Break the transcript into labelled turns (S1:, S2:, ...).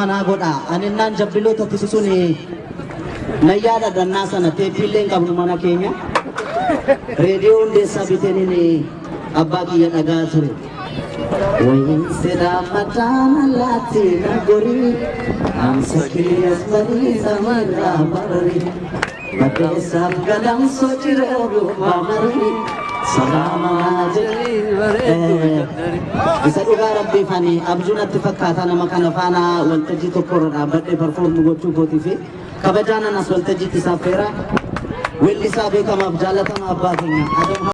S1: manaa godha aninnaan jabbiloota tisisuun nayyaadha dannaa sana teeppiillee qabnu mana keenya reediyoo hundeessaa biteenin abbaa kiyya dhagaa ture. Wayin sedaa mataan allaatti na gorii amsa kiyyas barii samarraa barii baddeessaaf gadamsoo jiree duubaa marii salaamaa jedhee isa dhugaa rabbii fani abjuu natti fakkaata nama kana faana waltajjii tokko irra dhaabbadhee performu gochuu kootii fi kabajaanan as waltajjiitti isaaf feera weellisaa beekamaaf jaalatamaa abbaa keenya